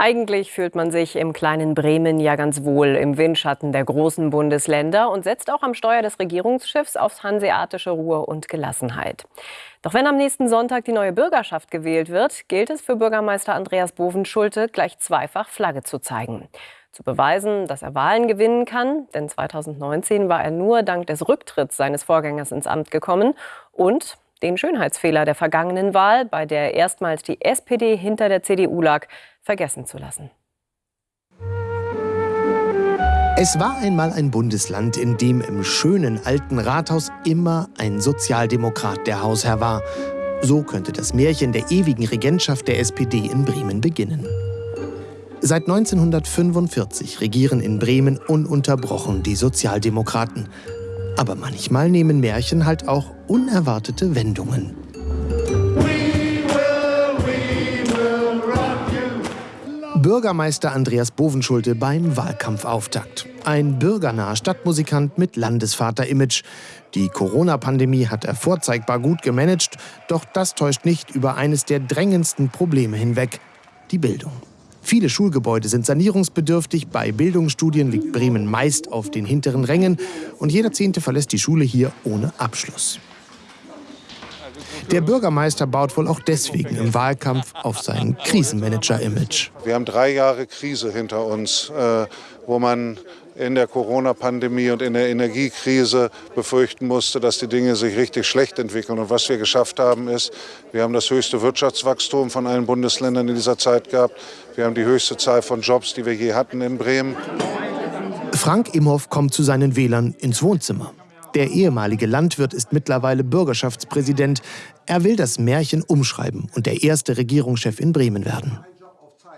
Eigentlich fühlt man sich im kleinen Bremen ja ganz wohl im Windschatten der großen Bundesländer und setzt auch am Steuer des Regierungsschiffs aufs hanseatische Ruhe und Gelassenheit. Doch wenn am nächsten Sonntag die neue Bürgerschaft gewählt wird, gilt es für Bürgermeister Andreas Bovenschulte gleich zweifach Flagge zu zeigen. Zu beweisen, dass er Wahlen gewinnen kann, denn 2019 war er nur dank des Rücktritts seines Vorgängers ins Amt gekommen und den Schönheitsfehler der vergangenen Wahl, bei der erstmals die SPD hinter der CDU lag, vergessen zu lassen. Es war einmal ein Bundesland, in dem im schönen alten Rathaus immer ein Sozialdemokrat der Hausherr war. So könnte das Märchen der ewigen Regentschaft der SPD in Bremen beginnen. Seit 1945 regieren in Bremen ununterbrochen die Sozialdemokraten. Aber manchmal nehmen Märchen halt auch unerwartete Wendungen. Bürgermeister Andreas Bovenschulte beim Wahlkampfauftakt. Ein bürgernaher Stadtmusikant mit Landesvater-Image. Die Corona-Pandemie hat er vorzeigbar gut gemanagt, doch das täuscht nicht über eines der drängendsten Probleme hinweg, die Bildung. Viele Schulgebäude sind sanierungsbedürftig. Bei Bildungsstudien liegt Bremen meist auf den hinteren Rängen. Und jeder Zehnte verlässt die Schule hier ohne Abschluss. Der Bürgermeister baut wohl auch deswegen im Wahlkampf auf sein Krisenmanager-Image. Wir haben drei Jahre Krise hinter uns, äh, wo man in der Corona-Pandemie und in der Energiekrise befürchten musste, dass die Dinge sich richtig schlecht entwickeln. Und was wir geschafft haben, ist, wir haben das höchste Wirtschaftswachstum von allen Bundesländern in dieser Zeit gehabt. Wir haben die höchste Zahl von Jobs, die wir je hatten in Bremen. Frank Imhoff kommt zu seinen Wählern ins Wohnzimmer. Der ehemalige Landwirt ist mittlerweile Bürgerschaftspräsident. Er will das Märchen umschreiben und der erste Regierungschef in Bremen werden.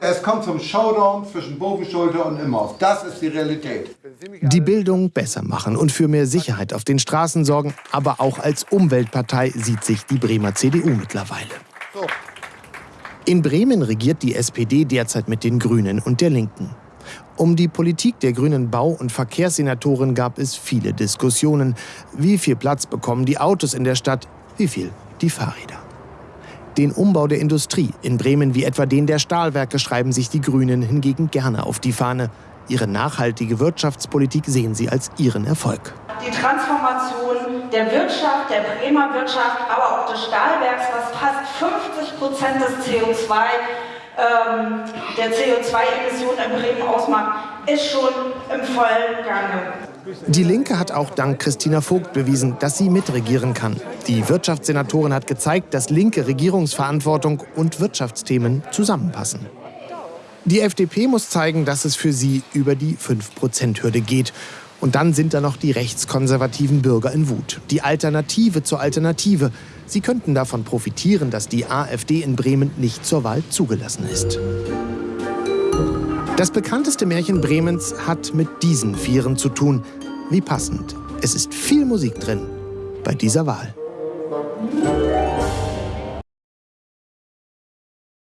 Es kommt zum Showdown zwischen Bogenschulter und Imhoff. Das ist die Realität. Die Bildung besser machen und für mehr Sicherheit auf den Straßen sorgen, aber auch als Umweltpartei sieht sich die Bremer CDU mittlerweile. In Bremen regiert die SPD derzeit mit den Grünen und der Linken. Um die Politik der grünen Bau- und Verkehrssenatoren gab es viele Diskussionen. Wie viel Platz bekommen die Autos in der Stadt? Wie viel die Fahrräder? Den Umbau der Industrie in Bremen wie etwa den der Stahlwerke schreiben sich die Grünen hingegen gerne auf die Fahne. Ihre nachhaltige Wirtschaftspolitik sehen sie als ihren Erfolg. Die Transformation der Wirtschaft, der Bremer Wirtschaft, aber auch des Stahlwerks, was fast 50 Prozent des CO2 ähm, der CO2-Emissionen in Bremen ausmacht, ist schon im vollen Gange. Die Linke hat auch dank Christina Vogt bewiesen, dass sie mitregieren kann. Die Wirtschaftssenatorin hat gezeigt, dass linke Regierungsverantwortung und Wirtschaftsthemen zusammenpassen. Die FDP muss zeigen, dass es für sie über die 5-Prozent-Hürde geht. Und dann sind da noch die rechtskonservativen Bürger in Wut. Die Alternative zur Alternative. Sie könnten davon profitieren, dass die AfD in Bremen nicht zur Wahl zugelassen ist. Das bekannteste Märchen Bremens hat mit diesen Vieren zu tun. Wie passend. Es ist viel Musik drin bei dieser Wahl.